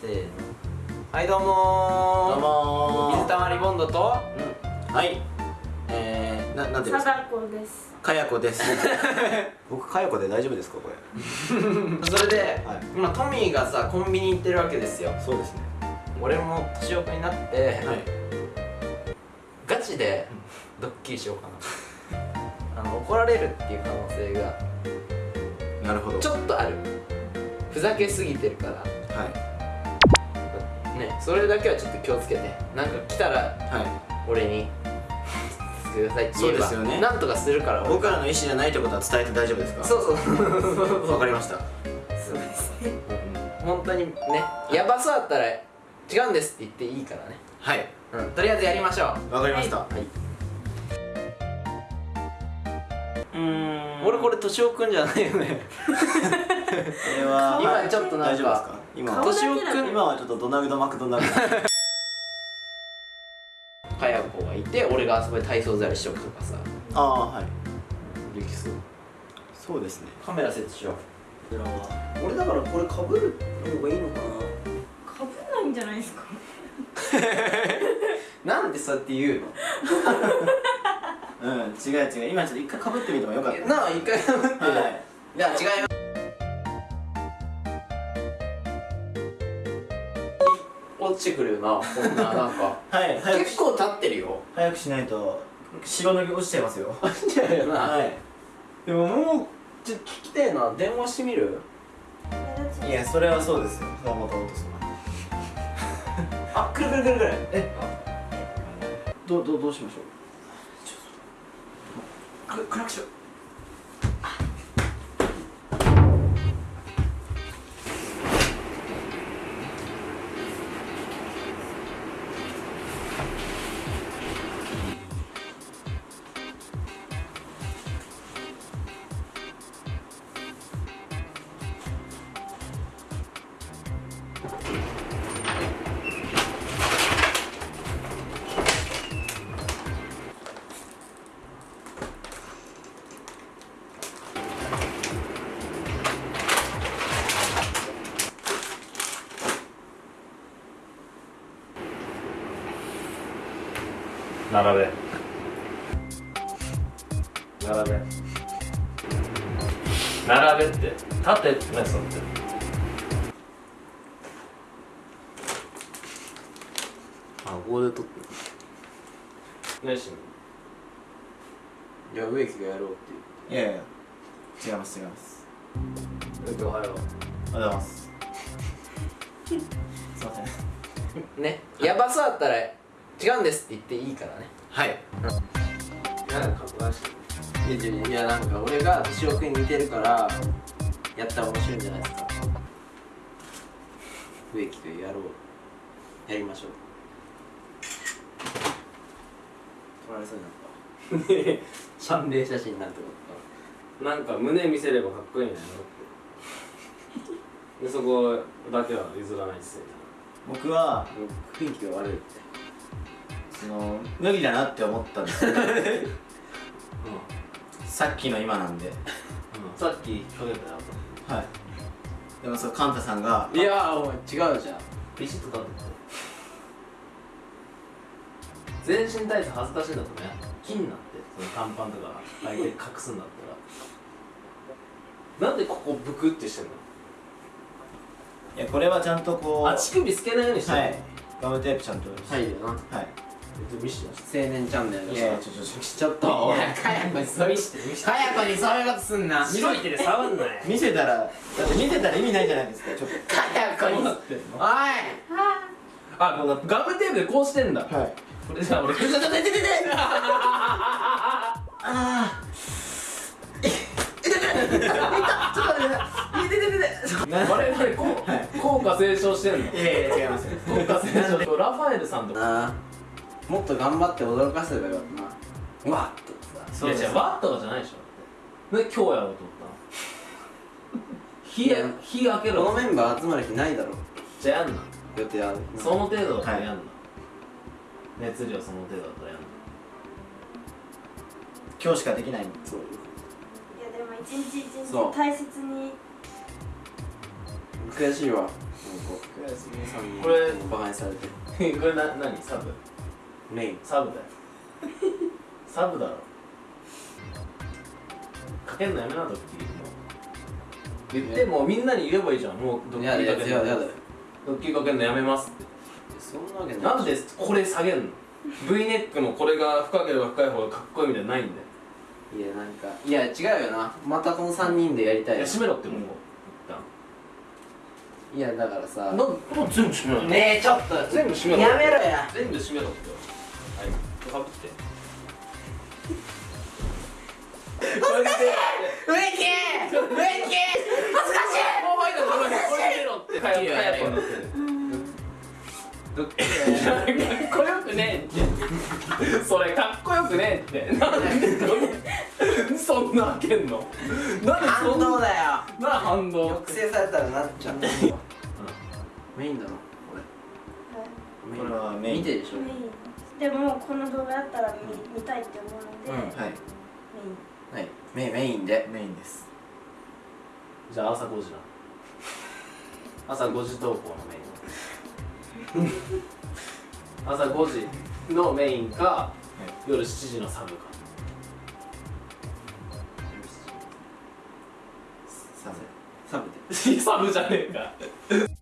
せーの。はいどうもどうも水溜りボンドとうん。はい。えー、ななんていうんですか？です。かやこです。僕かやこで大丈夫ですかこれ？それで、はい。今トミーがさコンビニ行ってるわけですよ。そうですね。俺も年奥になって、はい。ガチでドッキリしようかな。あの怒られるっていう可能性がなるほど。ちょっとある。ふざけすぎてるから。はいねそれだけはちょっと気をつけてなんか来たらは俺に ください。って言えばそうですよね。なんとかするから僕らの意思じゃないってことは伝えて大丈夫ですか？そうそう。そ うわかりました。そうですね。本当にねやばそうだったら違うんですって言っていいからね。はい。うん。とりあえずやりましょう。わかりました、はい、うーん。俺これ敏夫くんじゃないよね。これは今ちょっとなんか大丈夫ですか？今顔は今はちょっとドナルド・マクドナルド。かや子がいて俺があそこで体操座りしとくとかさ。ああはい。できそう。そうですね。カメラ設置しよう。俺だからこれかぶる方がいいのかかぶんないんじゃないですか？なんでそうやって言うの？なうん違う違う。今ちょっと一回かぶってみてもよかった。なあ一回かぶって、はいい。や違います落ちてくるよなこんな なんか。はい結構立ってるよ。早くしないと白の毛落ちちゃいますよ。落ちちゃうよな、はい。でももうちょっと聞きたいな。電話してみる？いやそれはそうですよ。それはもともとそうあくるくるくるくる。え？どうどうどうしましょう？く暗くしよう並べ。並べ。並べって。立てってねそうってあここで撮ってねしじゃあ植木がやろうっていう。いやいや。違います違います。おはよおはようございます。すいません。ね。やばそうだったら違うんですって言っていいからね。はい。うなんか顔出していやいやなんか俺が敏夫君に似てるからやったら面白いんじゃないですか。植木とやろうやりましょう。取られそうになっ心霊写真になるってこなんか胸見せればかっこいいんだよって。でそこだけは譲らないっすよ。た僕はと雰囲気が悪いってその無理だなって思ったんですよさっきの今なんで。さっき去年だよはい。でもそうカンタさんがいやお前違うじゃん。ビシッと立って全身タイツ恥ずかしいんだとね。金になってその短パンとか履いて隠すんだったら。なんでここブクってしてんの？いやこれはちゃんとこうあ乳首透けないようにしてんの？はい。ガムテープちゃんと。はいよな。はい青年チャンネルいやちょちょちょちょっとおい。かやこにそういうかやこにそういうことすんな。白い手で触んなよ見せたらだって見せたら意味ないじゃないですかちょっかやこに。おい。あガムテープでこうしてんだ。とはい。これじゃあ俺 ちょちょちょちょちょあ我々こう効果斉唱してんの？あいやいや違いますよ。効果斉唱ラファエルさんとかもっと頑張って驚かせればよかったなうわっとさ。いや違うワットとかじゃないでしょ。で今日やろうと思ったの。火や火開けこのろメンバー集まる日ないだろじゃあやんな。予定ある。その程度だったらはいやんな、熱量その程度だったらやんな。今日しかできない。そういやでも一日一そう。日大切に。悔しいわこう3人これバカにされて。これな何？サブ？メイン。サブだよ。サブだろ。かけんのやめなドッキリ言ってもうみんなに言えばいいじゃん。もうドッキリかけんの。やだやだやだドッキリかけんのやめますって。そんなわけない。なんでこれ下げんの？V ネックのこれが深ければ深い方がかっこいいみたいないんだよ。いやなんかいや違うよな。またこの3人でやりたいよいや閉めろってもういやだからさ。一旦なんもう全部閉めろよねえちょっと。全部閉めろやめろや。全部閉めろって。はいかぶってこれで植木植木恥ずかしい。もう入ったこれこれ見ろってかっかっこよくねえってそれかっこよくねえって。なんでそんな開けんのなんでそ反んな動だよな反動抑制されたらなっちゃう。メインだろこれ。これはメイン。見てでしょ。メインでもこの動画だったら見見たいって思うので、うん。はい。メイン。はい。メメインで。メインです。じゃあ朝5時な 朝5時投稿のメイン。朝5時のメインか、夜7時のサブか。サブサブで。サブじゃねえか